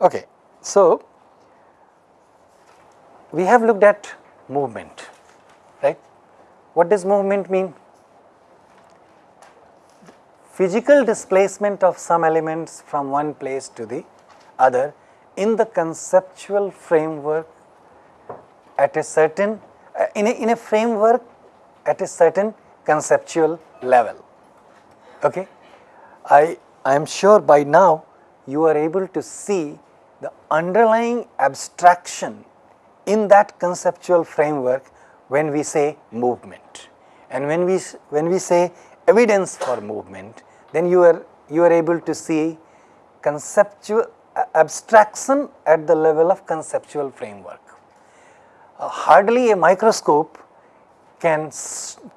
Okay. So, we have looked at movement, right. What does movement mean? Physical displacement of some elements from one place to the other in the conceptual framework at a certain, uh, in, a, in a framework at a certain conceptual level. Okay. I, I am sure by now you are able to see the underlying abstraction in that conceptual framework when we say movement. And when we, when we say evidence for movement, then you are, you are able to see conceptual abstraction at the level of conceptual framework. Uh, hardly a microscope can,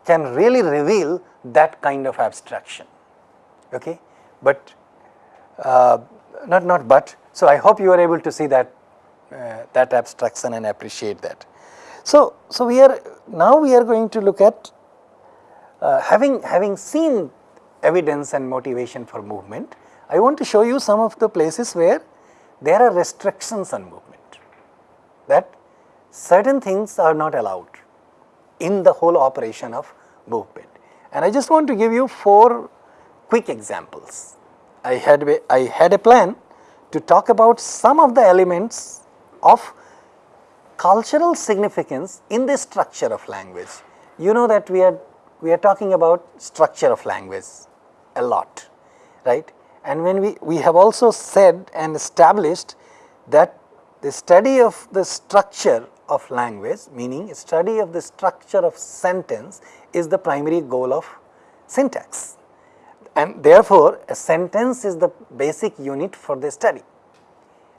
can really reveal that kind of abstraction, okay. But uh, not, not but, so I hope you are able to see that, uh, that abstraction and appreciate that. So, so we are, now we are going to look at uh, having, having seen evidence and motivation for movement, I want to show you some of the places where there are restrictions on movement, that certain things are not allowed in the whole operation of movement. And I just want to give you four quick examples. I had, I had a plan to talk about some of the elements of cultural significance in the structure of language. You know that we are, we are talking about structure of language a lot, right. And when we, we have also said and established that the study of the structure of language meaning study of the structure of sentence is the primary goal of syntax and therefore, a sentence is the basic unit for the study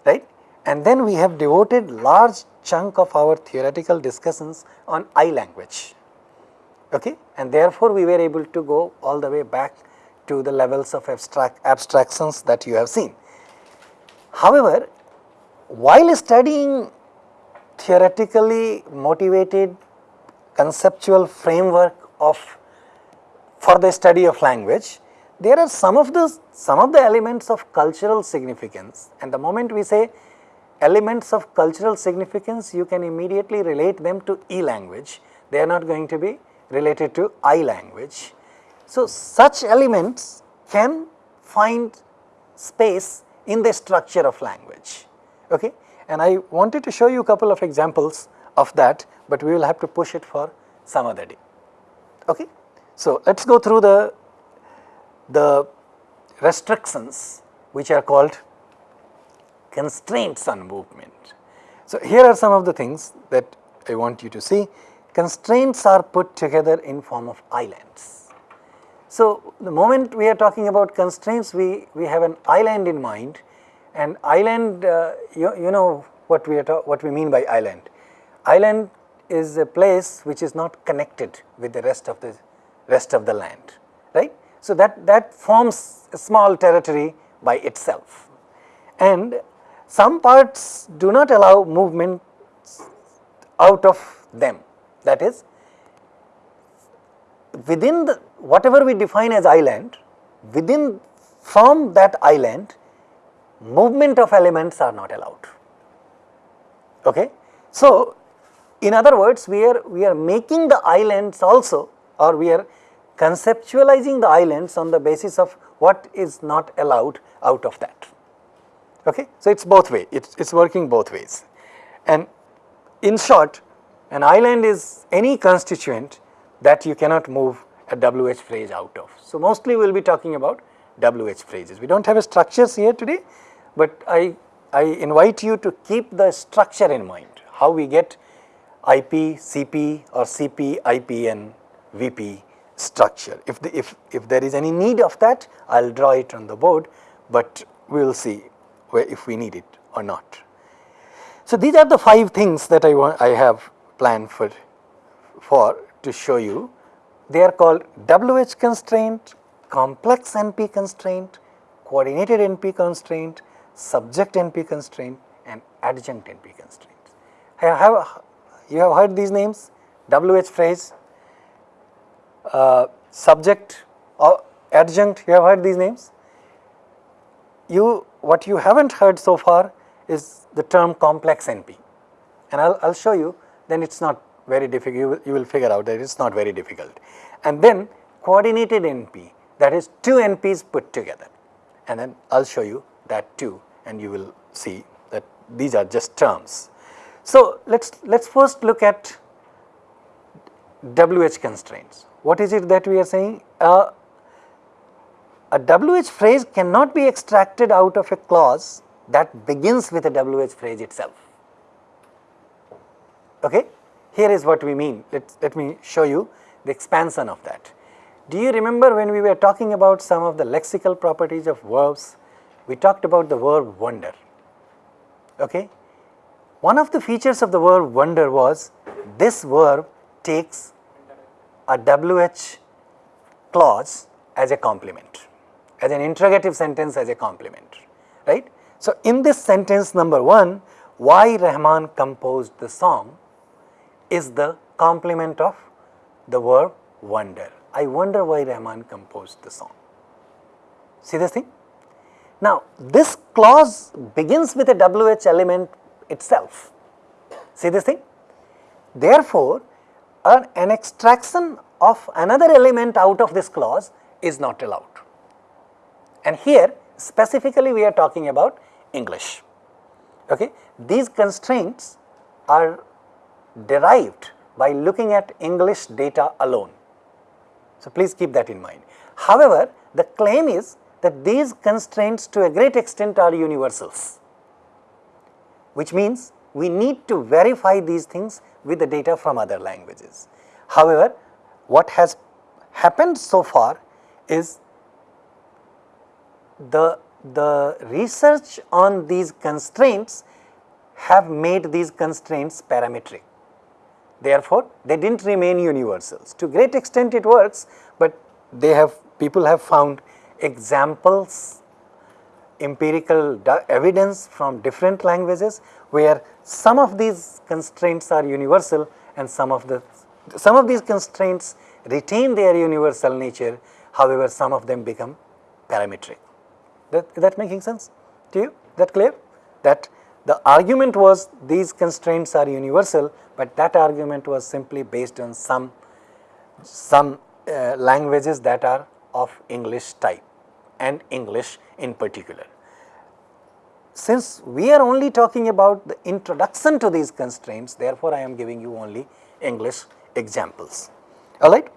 right and then we have devoted large chunk of our theoretical discussions on I language okay and therefore, we were able to go all the way back to the levels of abstract abstractions that you have seen. However, while studying theoretically motivated conceptual framework of for the study of language, there are some of the some of the elements of cultural significance and the moment we say elements of cultural significance you can immediately relate them to E language, they are not going to be related to I language. So, such elements can find space in the structure of language. Okay? And I wanted to show you a couple of examples of that, but we will have to push it for some other day. Okay? So, let us go through the, the restrictions which are called constraints on movement. So, here are some of the things that I want you to see. Constraints are put together in form of islands. So, the moment we are talking about constraints, we, we have an island in mind and island, uh, you, you know what we, are what we mean by island. Island is a place which is not connected with the rest of the rest of the land, right. So, that, that forms a small territory by itself and some parts do not allow movement out of them that is within the whatever we define as island, within from that island movement of elements are not allowed. Okay? So, in other words we are we are making the islands also or we are conceptualizing the islands on the basis of what is not allowed out of that. Okay? So, it is both way, it is working both ways and in short an island is any constituent that you cannot move a WH phrase out of. So, mostly we will be talking about WH phrases. We do not have a structures here today, but I, I invite you to keep the structure in mind, how we get IP, CP or CP, IP and VP structure. If, the, if, if there is any need of that, I will draw it on the board, but we will see where if we need it or not. So, these are the five things that I want I have planned for, for to show you they are called WH constraint, complex NP constraint, coordinated NP constraint, subject NP constraint and adjunct NP constraint. Have, you have heard these names WH phrase, uh, subject or adjunct you have heard these names. You what you have not heard so far is the term complex NP and I will show you then it is not very difficult, you will, you will figure out that it is not very difficult. And then coordinated NP that is two NPs put together and then I will show you that too and you will see that these are just terms. So, let us let us first look at WH constraints. What is it that we are saying? Uh, a WH phrase cannot be extracted out of a clause that begins with a WH phrase itself. Okay? Here is what we mean. Let, let me show you the expansion of that. Do you remember when we were talking about some of the lexical properties of verbs? We talked about the verb wonder. Okay? One of the features of the verb wonder was this verb takes a WH clause as a complement, as an interrogative sentence as a complement, right. So, in this sentence number 1, why Rahman composed the song is the complement of the verb wonder. I wonder why Rahman composed the song. See this thing? Now, this clause begins with a WH element itself. See this thing? Therefore, an, extraction of another element out of this clause is not allowed. And here specifically we are talking about English. Okay? These constraints are derived by looking at English data alone. So, please keep that in mind. However, the claim is that these constraints to a great extent are universals, which means we need to verify these things with the data from other languages. However, what has happened so far is the, the research on these constraints have made these constraints parametric. Therefore, they did not remain universals. To great extent it works, but they have people have found examples, empirical evidence from different languages where some of these constraints are universal and some of the some of these constraints retain their universal nature, however, some of them become parametric. That, that making sense to you? That clear? That the argument was these constraints are universal, but that argument was simply based on some, some uh, languages that are of English type and English in particular since we are only talking about the introduction to these constraints, therefore, I am giving you only English examples, alright.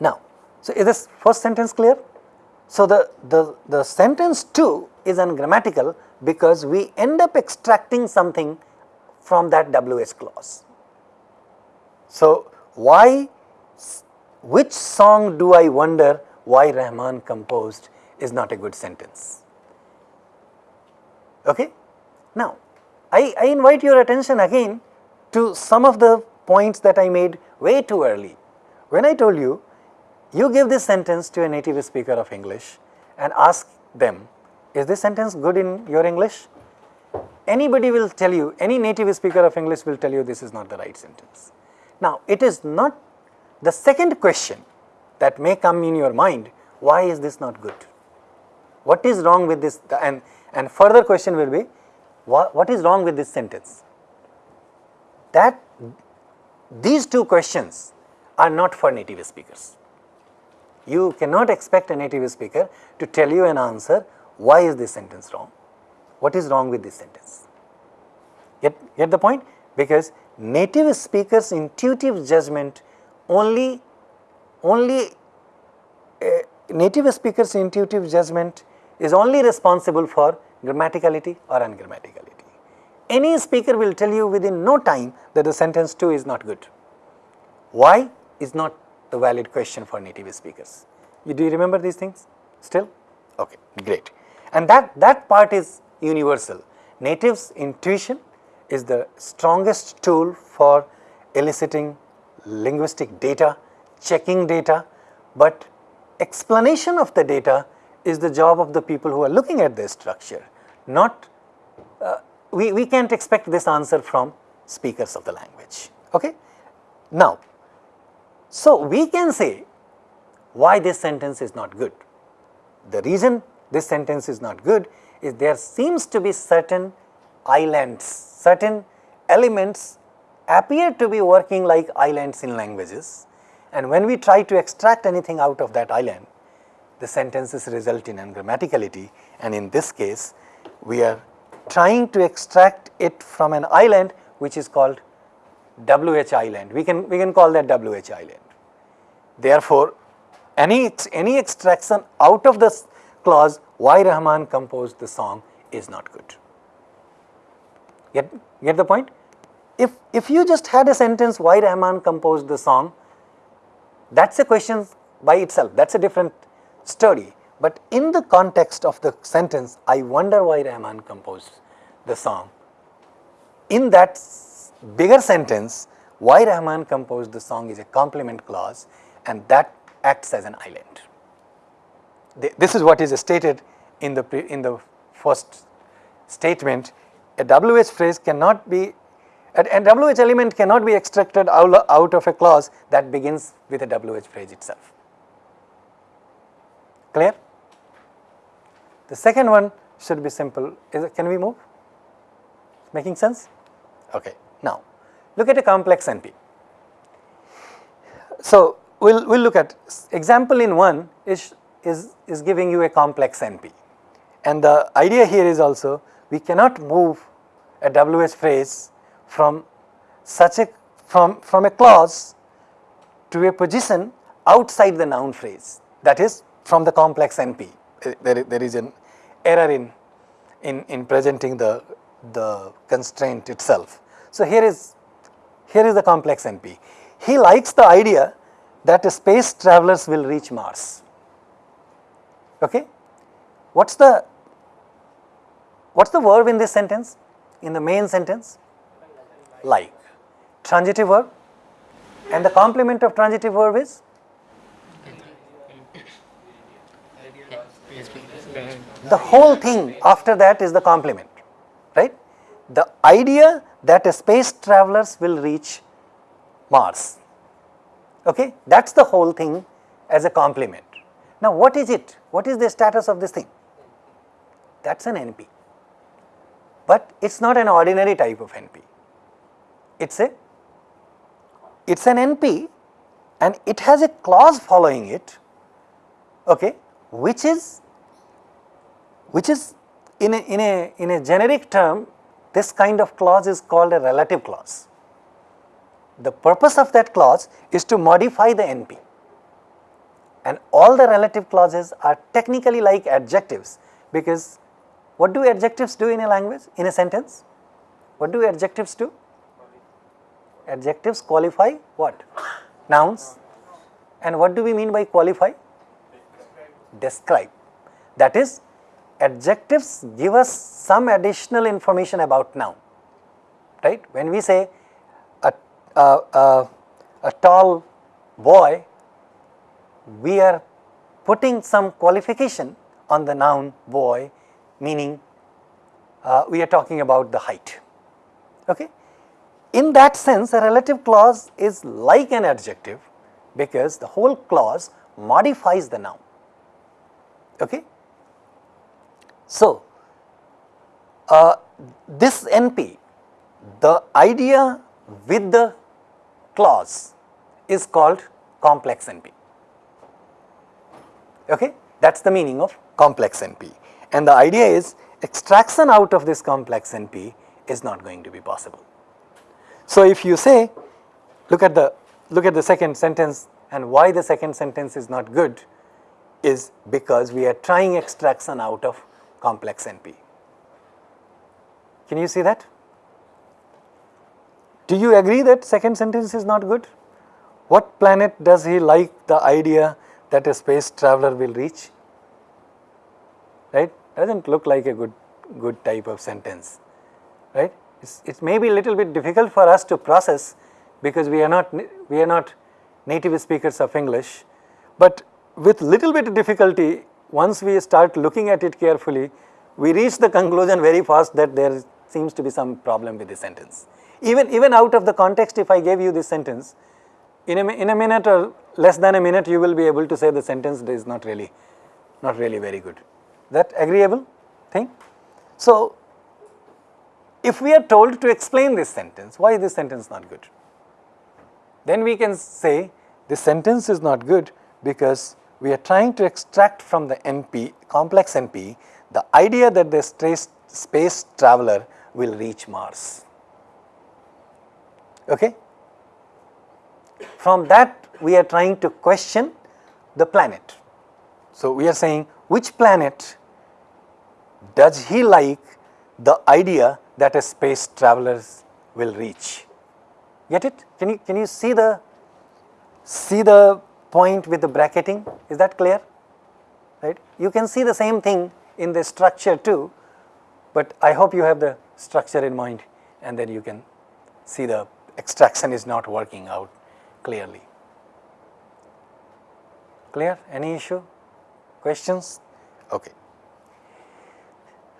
Now, so is this first sentence clear? So, the, the, the sentence 2 is ungrammatical because we end up extracting something from that WH clause. So, why, which song do I wonder why Rahman composed is not a good sentence. Okay? Now, I, I invite your attention again to some of the points that I made way too early. When I told you, you give this sentence to a native speaker of English and ask them, is this sentence good in your English? Anybody will tell you, any native speaker of English will tell you this is not the right sentence. Now, it is not the second question that may come in your mind, why is this not good? What is wrong with this? And and further question will be, what, what is wrong with this sentence? That these two questions are not for native speakers. You cannot expect a native speaker to tell you an answer, why is this sentence wrong? What is wrong with this sentence? Get, get the point? Because native speakers intuitive judgment only, only uh, native speakers intuitive judgment is only responsible for grammaticality or ungrammaticality. Any speaker will tell you within no time that the sentence 2 is not good. Why is not the valid question for native speakers. You, do you remember these things still? Okay, great. And that, that part is universal. Natives intuition is the strongest tool for eliciting linguistic data, checking data, but explanation of the data is the job of the people who are looking at this structure, not uh, we, we can't expect this answer from speakers of the language. Okay? Now, so we can say why this sentence is not good. The reason this sentence is not good is there seems to be certain islands, certain elements appear to be working like islands in languages and when we try to extract anything out of that island, the sentences result in ungrammaticality and in this case we are trying to extract it from an island which is called WH island. We can, we can call that WH island. Therefore, any, any extraction out of this clause why Rahman composed the song is not good. Get, get the point? If, if you just had a sentence why Rahman composed the song, that is a question by itself, that is a different story. But in the context of the sentence, I wonder why Rahman composed the song. In that bigger sentence, why Rahman composed the song is a complement clause and that acts as an island. This is what is stated in the, in the first statement. A WH phrase cannot be, a, a WH element cannot be extracted out, out of a clause that begins with a WH phrase itself. Clear? The second one should be simple. It, can we move? Making sense? Okay. Now, look at a complex NP. So, we will we'll look at example in 1 is, is, is giving you a complex NP and the idea here is also we cannot move a WH phrase from such a from, from a clause to a position outside the noun phrase that is from the complex NP. There, there is an error in, in, in presenting the, the constraint itself. So, here is here is the complex NP. He likes the idea that space travelers will reach Mars. Okay? What's the what's the verb in this sentence? In the main sentence? Like. Transitive verb and the complement of transitive verb is the whole thing after that is the complement, right? The idea that a space travelers will reach Mars okay that is the whole thing as a complement. Now what is it? What is the status of this thing? That is an NP, but it is not an ordinary type of NP. It is a, it is an NP and it has a clause following it, okay, which is, which is in a, in a, in a generic term, this kind of clause is called a relative clause. The purpose of that clause is to modify the NP and all the relative clauses are technically like adjectives because what do adjectives do in a language, in a sentence? What do adjectives do? Adjectives qualify what? Nouns. And what do we mean by qualify? Describe. That is, adjectives give us some additional information about noun, right? When we say a, a, a tall boy, we are putting some qualification on the noun boy meaning uh, we are talking about the height. Okay? In that sense a relative clause is like an adjective because the whole clause modifies the noun. Okay? So, uh, this NP, the idea with the clause is called complex NP. Okay? That is the meaning of complex NP. And the idea is extraction out of this complex NP is not going to be possible. So, if you say look at the look at the second sentence and why the second sentence is not good is because we are trying extraction out of complex NP. Can you see that? Do you agree that second sentence is not good? What planet does he like the idea that a space traveler will reach? Right? Does not look like a good, good type of sentence, right? It's, it may be a little bit difficult for us to process because we are not, we are not native speakers of English, but with little bit of difficulty, once we start looking at it carefully, we reach the conclusion very fast that there seems to be some problem with the sentence. Even, even out of the context if I gave you this sentence, in a, in a minute or less than a minute you will be able to say the sentence is not really, not really very good. That agreeable? thing. So, if we are told to explain this sentence, why is this sentence not good? Then we can say this sentence is not good because we are trying to extract from the NP, complex NP, the idea that the space, traveler will reach Mars. Okay? From that we are trying to question the planet. So, we are saying which planet does he like the idea that a space travelers will reach. Get it? Can you, can you see the, see the point with the bracketing? Is that clear? Right? You can see the same thing in the structure too, but I hope you have the structure in mind and then you can see the extraction is not working out clearly. Clear? Any issue? Questions? Okay.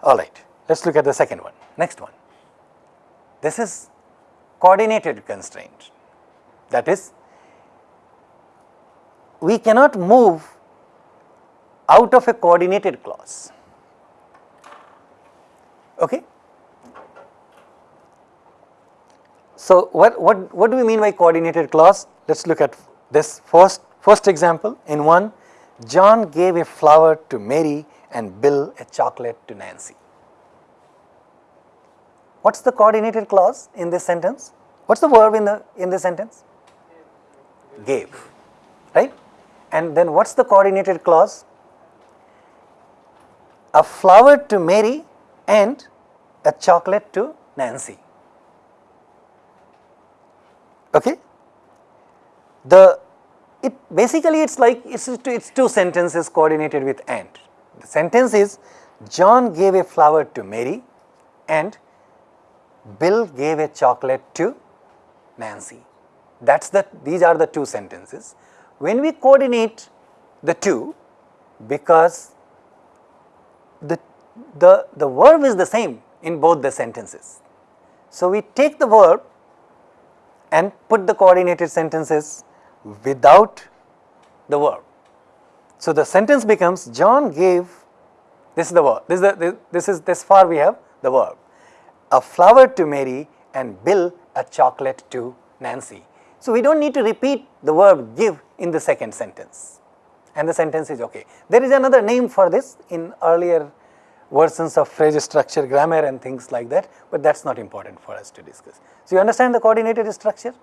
All right. Let us look at the second one. Next one. This is coordinated constraint. That is, we cannot move out of a coordinated clause. Okay? So, what, what, what do we mean by coordinated clause? Let us look at this first, first example. In one, John gave a flower to Mary and Bill a chocolate to Nancy. What is the coordinated clause in this sentence? What is the verb in the in this sentence? Gave, right? And then what is the coordinated clause? A flower to Mary and a chocolate to Nancy. Okay? The it basically it's like it's it's two sentences coordinated with and. The sentence is John gave a flower to Mary and Bill gave a chocolate to Nancy. That's the these are the two sentences. When we coordinate the two because the the the verb is the same in both the sentences. So, we take the verb and put the coordinated sentences without the verb. So, the sentence becomes John gave this is the verb this is the, this is this far we have the verb a flower to Mary and Bill a chocolate to Nancy. So, we do not need to repeat the verb give in the second sentence and the sentence is okay. There is another name for this in earlier versions of phrase structure grammar and things like that, but that is not important for us to discuss. So, you understand the coordinated structure?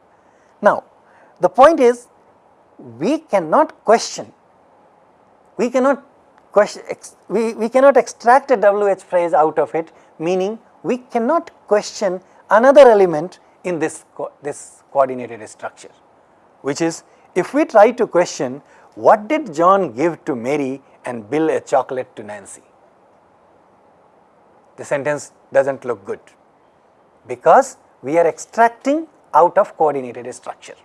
Now, the point is we cannot question, we cannot question, we, we cannot extract a WH phrase out of it meaning we cannot question another element in this, co this coordinated structure, which is if we try to question what did John give to Mary and Bill a chocolate to Nancy, the sentence does not look good because we are extracting out of coordinated structure.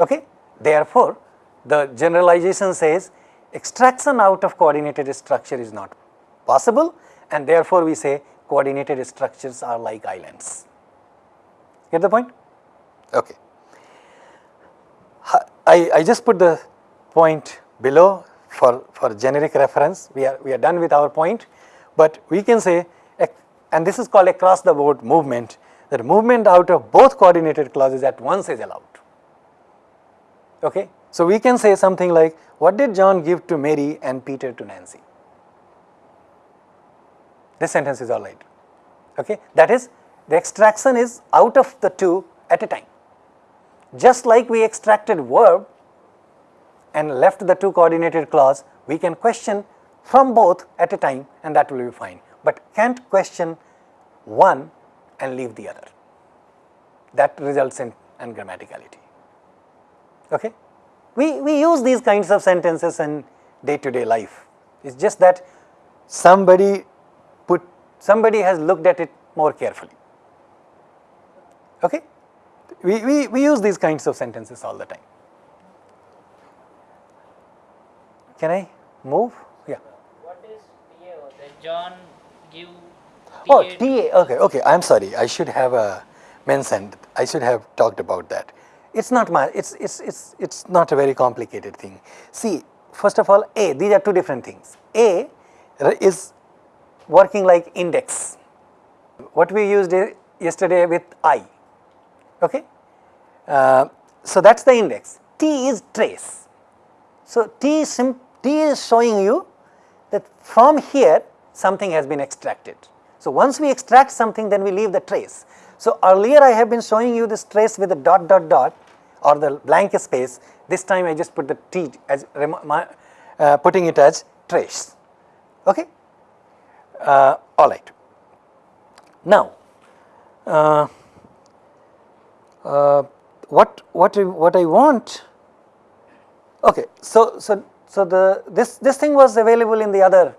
Okay? Therefore, the generalization says extraction out of coordinated structure is not possible and therefore, we say coordinated structures are like islands. Get the point? Okay. I, I just put the point below for, for generic reference, we are, we are done with our point, but we can say, and this is called across the board movement, that movement out of both coordinated clauses at once is allowed. Okay? So, we can say something like, what did John give to Mary and Peter to Nancy? This sentence is alright. Okay? That is, the extraction is out of the two at a time. Just like we extracted verb and left the two coordinated clause, we can question from both at a time and that will be fine, but can't question one and leave the other. That results in ungrammaticality. Okay? We, we use these kinds of sentences in day to day life. It is just that somebody somebody has looked at it more carefully. Okay? We, we, we use these kinds of sentences all the time. Can I move? Yeah. What is TA? The John give Oh, TA, okay, okay, I am sorry, I should have uh, mentioned, I should have talked about that. It's not my, it's, it's, it's, it's not a very complicated thing. See, first of all, A, these are two different things. A is working like index. What we used yesterday with I, okay. Uh, so that's the index. T is trace. So T is, sim- T is showing you that from here something has been extracted. So once we extract something then we leave the trace. So earlier I have been showing you this trace with the dot dot dot or the blank space. This time I just put the T as uh, putting it as trace. Okay. Uh, all right. Now, uh, uh, what what I, what I want okay so so so the this this thing was available in the other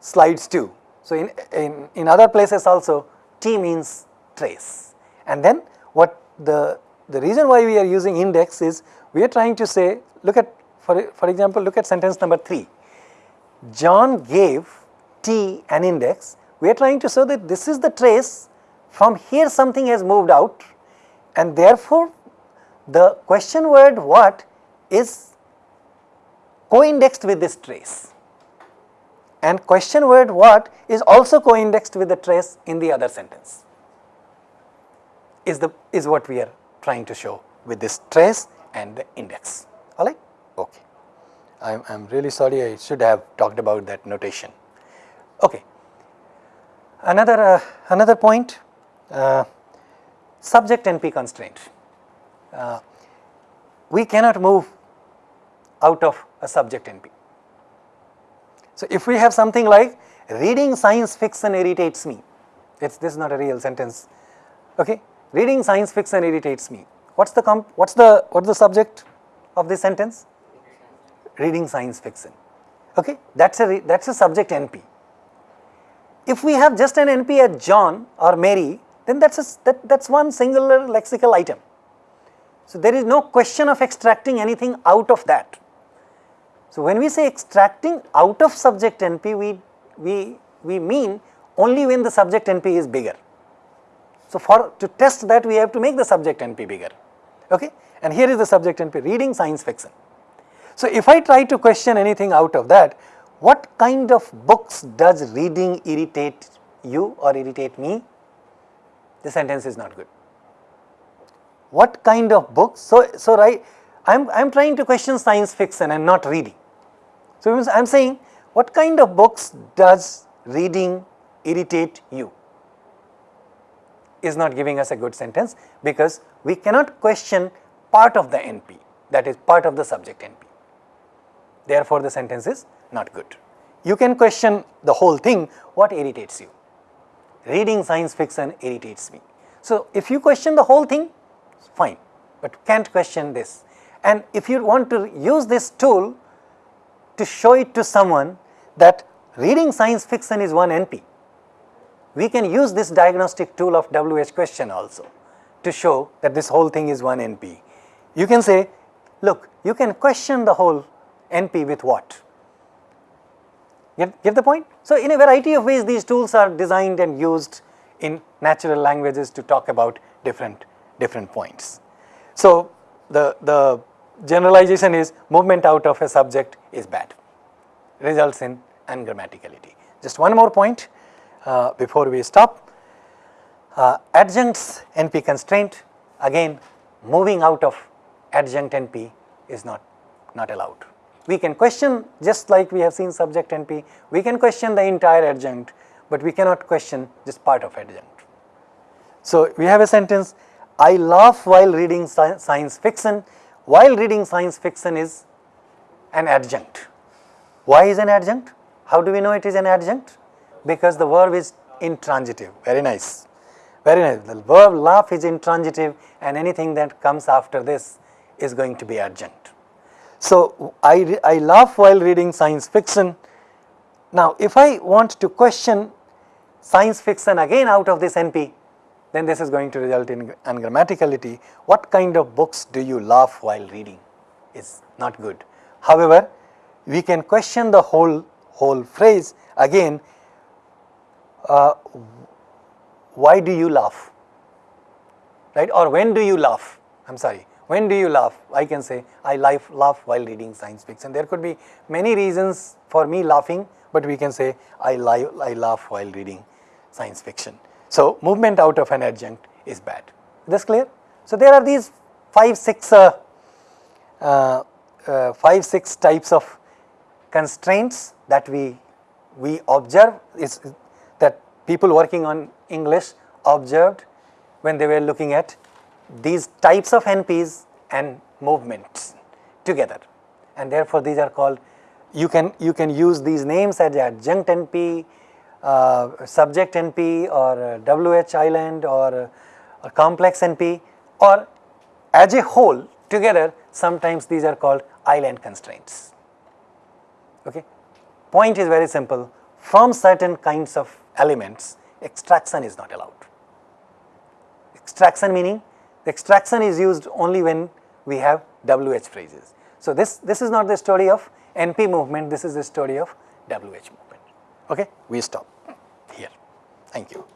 slides too. So in in in other places also t means trace. And then what the the reason why we are using index is we are trying to say look at for for example look at sentence number 3 John gave T an index, we are trying to show that this is the trace, from here something has moved out and therefore the question word what is co-indexed with this trace. And question word what is also co-indexed with the trace in the other sentence is the is what we are trying to show with this trace and the index. All right? Okay. I'm, I'm really sorry I should have talked about that notation. Okay. Another, uh, another point, uh, subject NP constraint. Uh, we cannot move out of a subject NP. So if we have something like reading science fiction irritates me, it's, this is not a real sentence, okay. Reading science fiction irritates me. What's the, comp, what's the, what's the subject of this sentence? reading science fiction. Okay, that's a that's a subject NP. If we have just an NP as John or Mary, then that's a, that, that's one singular lexical item. So there is no question of extracting anything out of that. So when we say extracting out of subject NP, we we we mean only when the subject NP is bigger. So for to test that, we have to make the subject NP bigger. Okay, and here is the subject NP: reading science fiction. So, if I try to question anything out of that, what kind of books does reading irritate you or irritate me? The sentence is not good. What kind of books? So, so right, I am I am trying to question science fiction and not reading. So, I am saying what kind of books does reading irritate you? Is not giving us a good sentence because we cannot question part of the NP that is part of the subject NP therefore the sentence is not good. You can question the whole thing, what irritates you? Reading science fiction irritates me. So, if you question the whole thing, fine, but can't question this. And if you want to use this tool to show it to someone that reading science fiction is one NP, we can use this diagnostic tool of WH question also to show that this whole thing is one NP. You can say, look, you can question the whole NP with what? Get, get the point? So, in a variety of ways these tools are designed and used in natural languages to talk about different, different points. So, the, the generalization is movement out of a subject is bad, results in ungrammaticality. Just one more point uh, before we stop. Uh, adjuncts NP constraint, again moving out of adjunct NP is not, not allowed we can question just like we have seen subject NP, we can question the entire adjunct, but we cannot question just part of adjunct. So, we have a sentence, I laugh while reading sci science fiction, while reading science fiction is an adjunct. Why is an adjunct? How do we know it is an adjunct? Because the verb is intransitive, very nice, very nice. The verb laugh is intransitive and anything that comes after this is going to be adjunct. So, I, I laugh while reading science fiction. Now, if I want to question science fiction again out of this NP, then this is going to result in ungrammaticality. What kind of books do you laugh while reading is not good. However, we can question the whole, whole phrase again, uh, why do you laugh, right or when do you laugh, I am sorry, when do you laugh? I can say I laugh, laugh while reading science fiction. There could be many reasons for me laughing but we can say I, li- I laugh while reading science fiction. So, movement out of an adjunct is bad. This clear? So, there are these 5 6 uh, uh, uh, 5 6 types of constraints that we we observe is that people working on English observed when they were looking at these types of NPs and movements together and therefore these are called you can you can use these names as adjunct NP, uh, subject NP or WH island or uh, complex NP or as a whole together sometimes these are called island constraints. Okay. Point is very simple from certain kinds of elements extraction is not allowed. Extraction meaning the extraction is used only when we have WH phrases. So, this, this is not the story of NP movement, this is the story of WH movement. Okay? We stop here. Thank you.